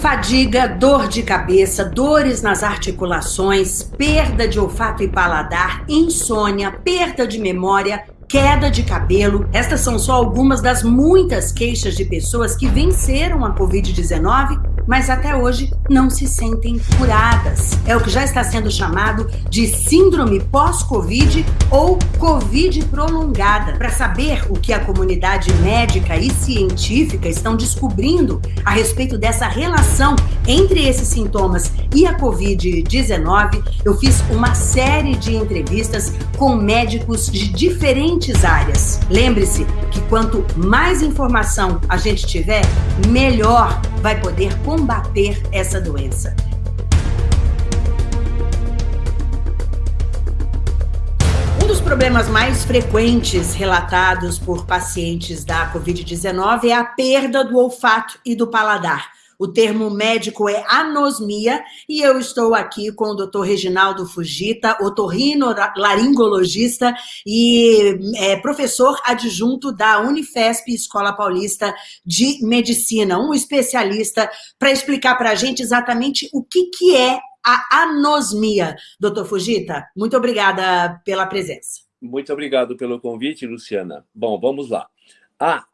Fadiga, dor de cabeça, dores nas articulações, perda de olfato e paladar, insônia, perda de memória, queda de cabelo. Estas são só algumas das muitas queixas de pessoas que venceram a Covid-19 mas até hoje não se sentem curadas. É o que já está sendo chamado de síndrome pós-Covid ou Covid prolongada. Para saber o que a comunidade médica e científica estão descobrindo a respeito dessa relação entre esses sintomas e a Covid-19, eu fiz uma série de entrevistas com médicos de diferentes áreas. Lembre-se que quanto mais informação a gente tiver, melhor vai poder combater essa doença. Um dos problemas mais frequentes relatados por pacientes da Covid-19 é a perda do olfato e do paladar. O termo médico é anosmia e eu estou aqui com o Dr. Reginaldo Fugita, otorrinolaringologista e é, professor adjunto da Unifesp Escola Paulista de Medicina, um especialista para explicar para a gente exatamente o que, que é a anosmia. Doutor Fugita, muito obrigada pela presença. Muito obrigado pelo convite, Luciana. Bom, vamos lá. A,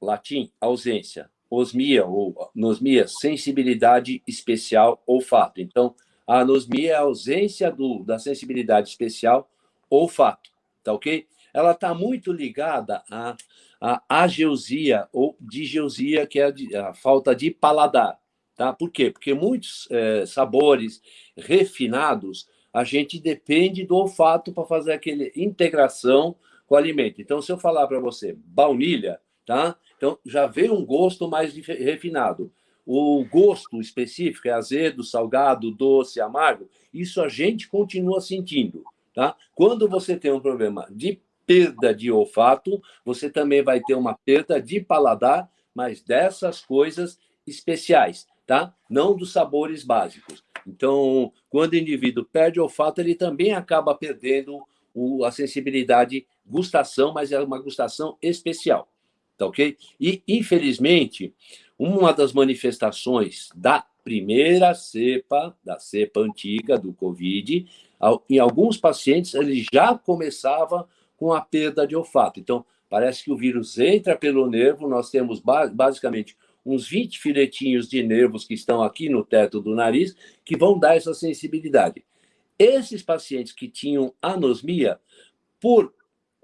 latim, ausência osmia ou anosmia, sensibilidade especial olfato. Então, a anosmia é a ausência do, da sensibilidade especial olfato, tá ok? Ela está muito ligada à, à ageusia ou digeusia, que é a, a, falta de paladar, tá? Por quê? Porque muitos é, sabores refinados, a gente depende do olfato para fazer aquela integração com o alimento. Então, se eu falar para você baunilha, tá? Então, já vem um gosto mais refinado. O gosto específico é azedo, salgado, doce, amargo. Isso a gente continua sentindo, tá? Quando você tem um problema de perda de olfato, você também vai ter uma perda de paladar, mas dessas coisas especiais, tá? Não dos sabores básicos. Então, quando o indivíduo perde o olfato, ele também acaba perdendo a sensibilidade gustação, mas é uma gustação especial tá ok? E, infelizmente, uma das manifestações da primeira cepa, da cepa antiga do Covid, em alguns pacientes ele já começava com a perda de olfato. Então, parece que o vírus entra pelo nervo, nós temos basicamente uns 20 filetinhos de nervos que estão aqui no teto do nariz, que vão dar essa sensibilidade. Esses pacientes que tinham anosmia, por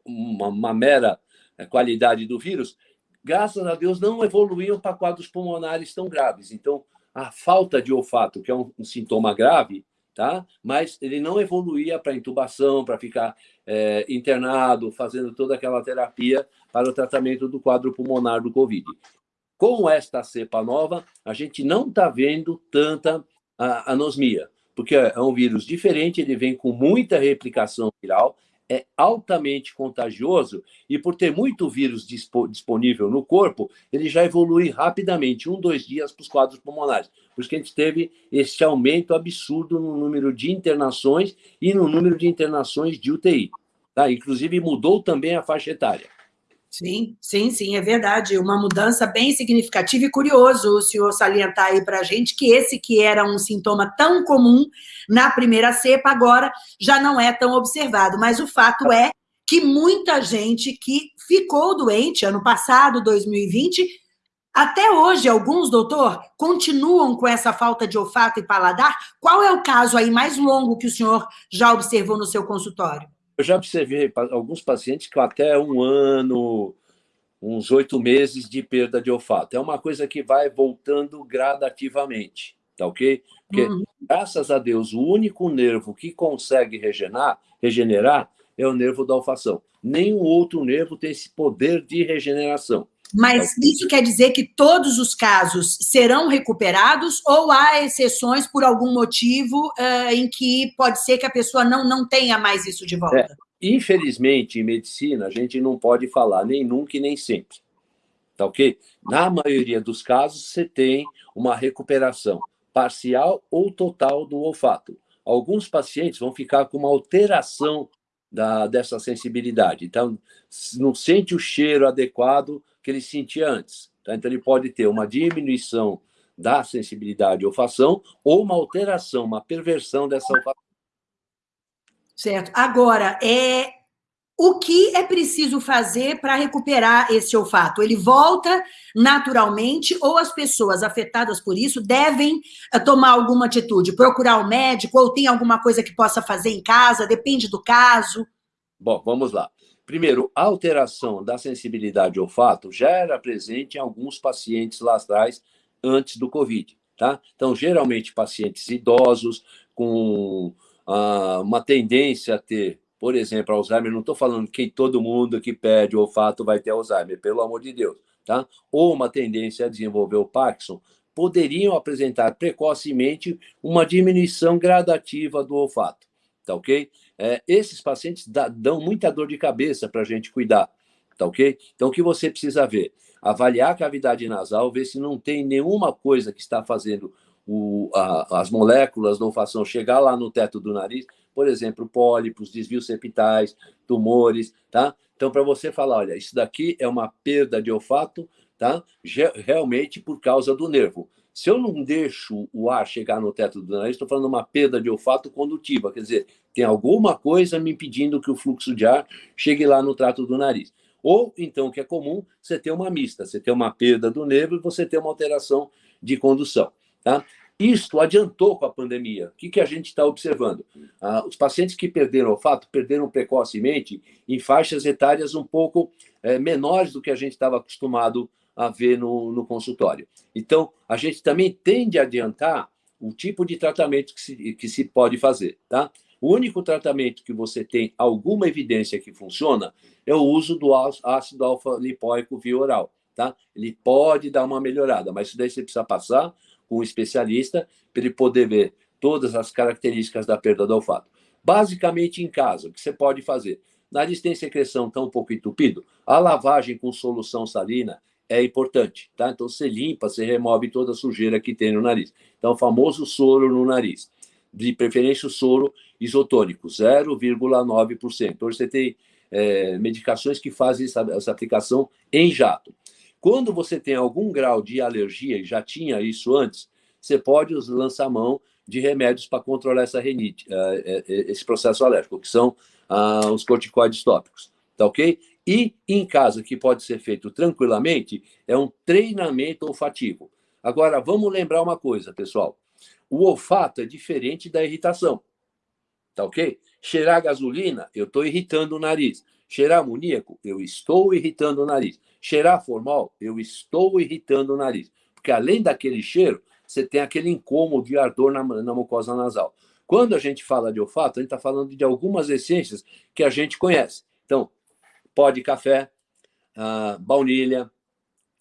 uma, uma mera qualidade do vírus, graças a Deus, não evoluíam para quadros pulmonares tão graves. Então, a falta de olfato, que é um, um sintoma grave, tá? mas ele não evoluía para intubação, para ficar é, internado, fazendo toda aquela terapia para o tratamento do quadro pulmonar do Covid. Com esta cepa nova, a gente não está vendo tanta anosmia, porque é um vírus diferente, ele vem com muita replicação viral, é altamente contagioso e, por ter muito vírus disponível no corpo, ele já evolui rapidamente, um, dois dias, para os quadros pulmonares. Por isso que a gente teve esse aumento absurdo no número de internações e no número de internações de UTI. Tá? Inclusive, mudou também a faixa etária. Sim, sim, sim, é verdade. Uma mudança bem significativa e curioso o senhor salientar aí para a gente que esse que era um sintoma tão comum na primeira cepa, agora já não é tão observado. Mas o fato é que muita gente que ficou doente ano passado, 2020, até hoje, alguns, doutor, continuam com essa falta de olfato e paladar. Qual é o caso aí mais longo que o senhor já observou no seu consultório? Eu já observei alguns pacientes com até um ano, uns oito meses de perda de olfato. É uma coisa que vai voltando gradativamente, tá ok? Porque, uhum. graças a Deus, o único nervo que consegue regenerar, regenerar é o nervo da olfação. Nenhum outro nervo tem esse poder de regeneração. Mas isso quer dizer que todos os casos serão recuperados ou há exceções por algum motivo uh, em que pode ser que a pessoa não, não tenha mais isso de volta? É, infelizmente, em medicina, a gente não pode falar nem nunca e nem sempre. Tá ok? Na maioria dos casos, você tem uma recuperação parcial ou total do olfato. Alguns pacientes vão ficar com uma alteração da, dessa sensibilidade. Então, não sente o cheiro adequado que ele sentia antes. Tá? Então, ele pode ter uma diminuição da sensibilidade ou olfação ou uma alteração, uma perversão dessa olfação. Certo. Agora, é, o que é preciso fazer para recuperar esse olfato? Ele volta naturalmente ou as pessoas afetadas por isso devem eh, tomar alguma atitude, procurar o um médico ou tem alguma coisa que possa fazer em casa? Depende do caso. Bom, vamos lá. Primeiro, a alteração da sensibilidade ao olfato já era presente em alguns pacientes lá atrás, antes do Covid, tá? Então, geralmente, pacientes idosos com ah, uma tendência a ter por exemplo, Alzheimer, não estou falando que todo mundo que perde o olfato vai ter Alzheimer, pelo amor de Deus, tá? Ou uma tendência a desenvolver o Parkinson, poderiam apresentar precocemente uma diminuição gradativa do olfato, tá ok? É, esses pacientes dão muita dor de cabeça para a gente cuidar, tá ok? Então, o que você precisa ver? Avaliar a cavidade nasal, ver se não tem nenhuma coisa que está fazendo o, a, as moléculas da olfação chegar lá no teto do nariz, por exemplo, pólipos, desvios septais, tumores, tá? Então, para você falar, olha, isso daqui é uma perda de olfato, tá? Realmente por causa do nervo. Se eu não deixo o ar chegar no teto do nariz, estou falando uma perda de olfato condutiva, quer dizer, tem alguma coisa me impedindo que o fluxo de ar chegue lá no trato do nariz. Ou, então, o que é comum, você ter uma mista, você ter uma perda do nervo e você ter uma alteração de condução. Tá? Isto adiantou com a pandemia. O que, que a gente está observando? Ah, os pacientes que perderam olfato perderam precocemente em faixas etárias um pouco é, menores do que a gente estava acostumado a ver no, no consultório. Então, a gente também tende a adiantar o tipo de tratamento que se, que se pode fazer. Tá? O único tratamento que você tem alguma evidência que funciona é o uso do ácido alfa-lipóico via oral. Tá? Ele pode dar uma melhorada, mas isso daí você precisa passar com um especialista para ele poder ver todas as características da perda do olfato. Basicamente, em casa, o que você pode fazer? Nariz tem secreção tão um pouco entupido, a lavagem com solução salina é importante, tá? Então, você limpa, você remove toda a sujeira que tem no nariz. Então, o famoso soro no nariz. De preferência, o soro isotônico, 0,9%. Hoje você tem é, medicações que fazem essa, essa aplicação em jato. Quando você tem algum grau de alergia, e já tinha isso antes, você pode lançar mão de remédios para controlar essa renite, eh, eh, eh, esse processo alérgico, que são ah, os corticoides tópicos, tá ok? E em casa, que pode ser feito tranquilamente, é um treinamento olfativo. Agora, vamos lembrar uma coisa, pessoal. O olfato é diferente da irritação, tá ok? Cheirar gasolina, eu estou irritando o nariz. Cheirar amoníaco, eu estou irritando o nariz. Cheirar formal, eu estou irritando o nariz. Porque além daquele cheiro, você tem aquele incômodo de ardor na, na mucosa nasal. Quando a gente fala de olfato, a gente está falando de algumas essências que a gente conhece. Então, pó de café, uh, baunilha,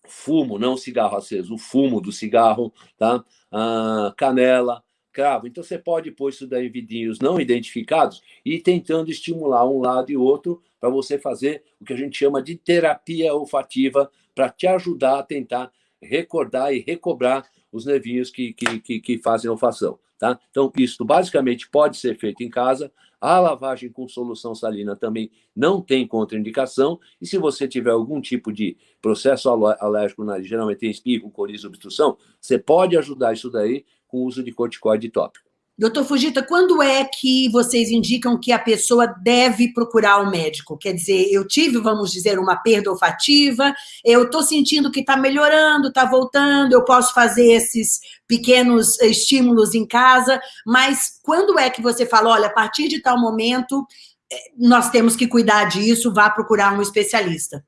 fumo, não cigarro aceso, o fumo do cigarro, tá? Uh, canela, cravo. Então, você pode pôr isso daí em vidinhos não identificados e tentando estimular um lado e outro para você fazer o que a gente chama de terapia olfativa para te ajudar a tentar recordar e recobrar os nervinhos que, que, que, que fazem olfação. Tá? Então, isso basicamente pode ser feito em casa. A lavagem com solução salina também não tem contraindicação. E se você tiver algum tipo de processo alérgico, geralmente tem espirro, coriza, obstrução, você pode ajudar isso daí com o uso de corticoide tópico. Doutor Fugita, quando é que vocês indicam que a pessoa deve procurar o um médico? Quer dizer, eu tive, vamos dizer, uma perda olfativa, eu estou sentindo que está melhorando, está voltando, eu posso fazer esses pequenos estímulos em casa, mas quando é que você fala, olha, a partir de tal momento, eh, nós temos que cuidar disso, vá procurar um especialista?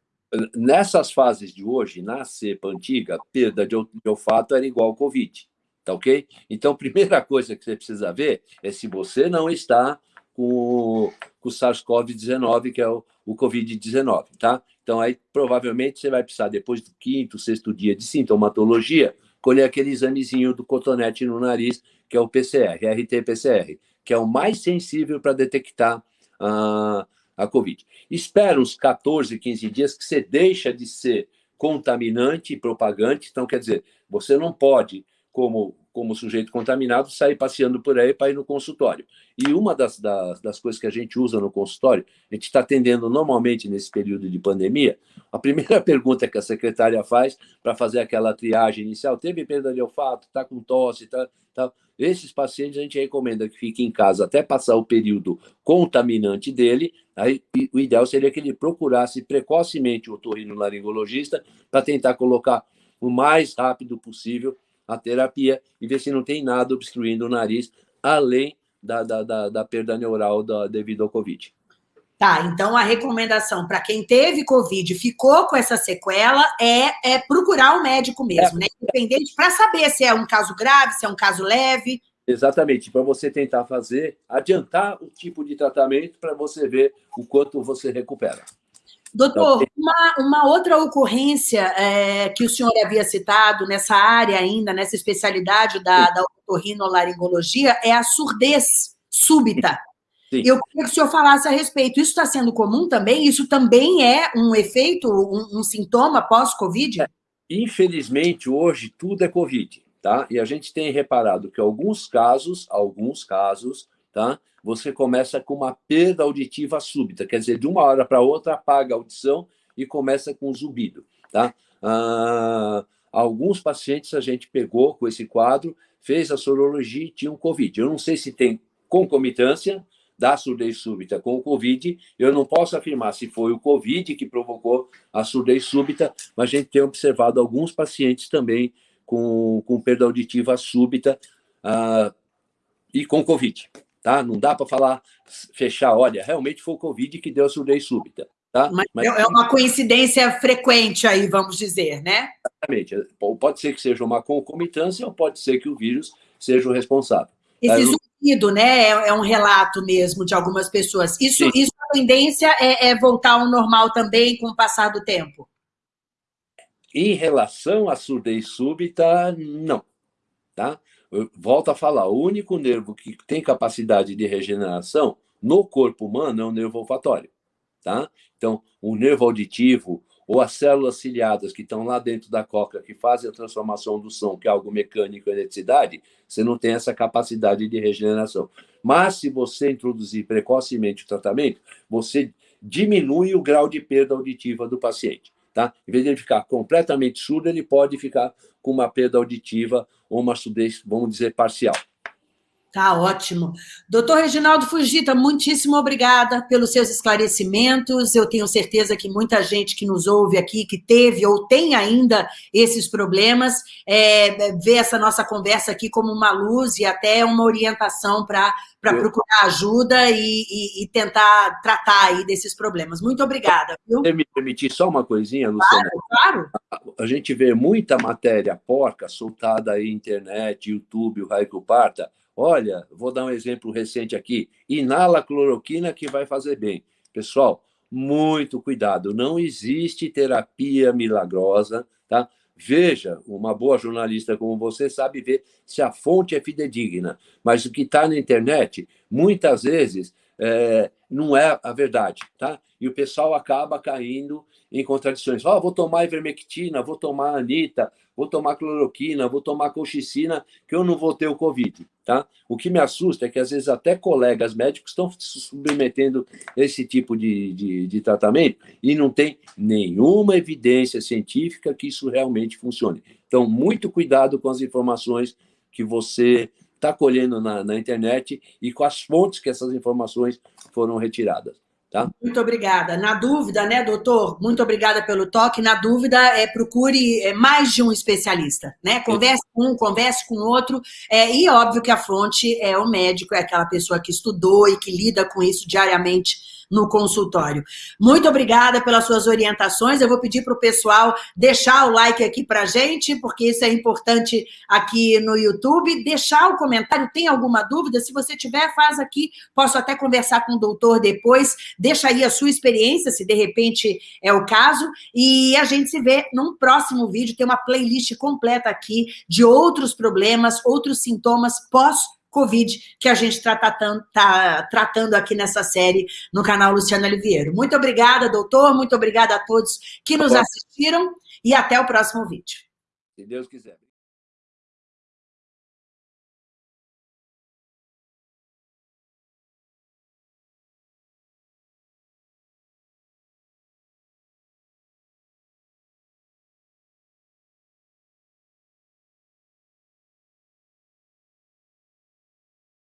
Nessas fases de hoje, na cepa antiga, perda de olfato era igual ao Covid. Tá ok? Então, primeira coisa que você precisa ver é se você não está com, com o SARS-CoV-19, que é o, o Covid-19, tá? Então, aí provavelmente você vai precisar, depois do quinto, sexto dia de sintomatologia, colher aquele examezinho do cotonete no nariz, que é o PCR, RT-PCR, que é o mais sensível para detectar a, a Covid. Espera uns 14, 15 dias que você deixa de ser contaminante e propagante. Então, quer dizer, você não pode como como sujeito contaminado, sair passeando por aí para ir no consultório. E uma das, das, das, coisas que a gente usa no consultório, a gente está atendendo normalmente nesse período de pandemia, a primeira pergunta que a secretária faz para fazer aquela triagem inicial, teve perda de olfato, está com tosse, tá, tá, esses pacientes a gente recomenda que fiquem em casa até passar o período contaminante dele, aí o ideal seria que ele procurasse precocemente o otorrinolaringologista para tentar colocar o mais rápido possível a terapia e ver se não tem nada obstruindo o nariz, além da, da, da, da perda neural da, devido ao Covid. Tá, então a recomendação para quem teve Covid e ficou com essa sequela é, é procurar o um médico mesmo, é. né? Independente, para saber se é um caso grave, se é um caso leve. Exatamente, para você tentar fazer, adiantar o tipo de tratamento para você ver o quanto você recupera. Doutor, uma, uma outra ocorrência é, que o senhor havia citado nessa área ainda, nessa especialidade da, da otorrinolaringologia, é a surdez súbita. Sim. Eu queria que o senhor falasse a respeito. Isso está sendo comum também? Isso também é um efeito, um, um sintoma pós-Covid? É, infelizmente, hoje tudo é Covid, tá? E a gente tem reparado que alguns casos, alguns casos, tá? Você começa com uma perda auditiva súbita, quer dizer, de uma hora para outra apaga a audição e começa com zumbido, tá? Ah, alguns pacientes a gente pegou com esse quadro, fez a sorologia e tinham Covid. Eu não sei se tem concomitância, da surdez súbita com o Covid. Eu não posso afirmar se foi o Covid que provocou a surdez súbita, mas a gente tem observado alguns pacientes também com, com perda auditiva súbita uh, e com Covid. Tá? Não dá para falar, fechar, olha, realmente foi o Covid que deu a surdez súbita. Tá? Mas, Mas, é uma coincidência frequente aí, vamos dizer, né? Exatamente. Pode ser que seja uma concomitância ou pode ser que o vírus seja o responsável. Esse zumbido, né, é, é, um relato mesmo de algumas pessoas. Isso, isso a tendência é, é voltar ao normal também com o passar do tempo? Em relação à surdez súbita, não. Tá? Volto a falar, o único nervo que tem capacidade de regeneração no corpo humano é o nervo olfatório. Tá? Então, o nervo auditivo, ou as células ciliadas que estão lá dentro da cóclea, que fazem a transformação do som, que é algo mecânico eletricidade, você não tem essa capacidade de regeneração. Mas, se você introduzir precocemente o tratamento, você diminui o grau de perda auditiva do paciente. Tá? Em vez de ele ficar completamente surdo, ele pode ficar com uma perda auditiva ou uma surdez, vamos dizer, parcial. Tá ótimo. Doutor Reginaldo Fugita, muitíssimo obrigada pelos seus esclarecimentos. Eu tenho certeza que muita gente que nos ouve aqui, que teve ou tem ainda esses problemas, é, vê essa nossa conversa aqui como uma luz e até uma orientação para procurar ajuda e, e, e, tentar tratar aí desses problemas. Muito obrigada. Viu? me permitir só uma coisinha, Luciana? Claro, claro. A, gente vê muita matéria porca soltada aí, internet, YouTube, o Raico Parta, Olha, vou dar um exemplo recente aqui. Inala cloroquina que vai fazer bem. Pessoal, muito cuidado. Não existe terapia milagrosa, tá? Veja, uma boa jornalista como você sabe ver se a fonte é fidedigna. Mas o que está na internet, muitas vezes, é, não é a verdade, tá? E o pessoal acaba caindo em contradições. Oh, vou tomar ivermectina, vou tomar anita, vou tomar cloroquina, vou tomar colchicina, que eu não vou ter o Covid, tá? O que me assusta é que, às vezes, até colegas médicos estão se submetendo esse tipo de, de, de tratamento e não tem nenhuma evidência científica que isso realmente funcione. Então, muito cuidado com as informações que você está colhendo na, na internet e com as fontes que essas informações foram retiradas. Tá? Muito obrigada. Na dúvida, né, doutor? Muito obrigada pelo toque. Na dúvida, é, procure é, mais de um especialista, né? Converse com um, converse com outro. É, e óbvio que a fonte é o médico, é aquela pessoa que estudou e que lida com isso diariamente no consultório. Muito obrigada pelas suas orientações. Eu vou pedir para o pessoal deixar o like aqui para a gente, porque isso é importante aqui no YouTube. Deixar o comentário, tem alguma dúvida? Se você tiver, faz aqui. Posso até conversar com o doutor depois. Deixa aí a sua experiência, se de repente é o caso. E a gente se vê num próximo vídeo. Tem uma playlist completa aqui de outros problemas, outros sintomas pós Covid, que a gente está tratando, tá tratando aqui nessa série no canal Luciana Oliveira. Muito obrigada, doutor, muito obrigada a todos que nos assistiram e até o próximo vídeo. Se Deus quiser.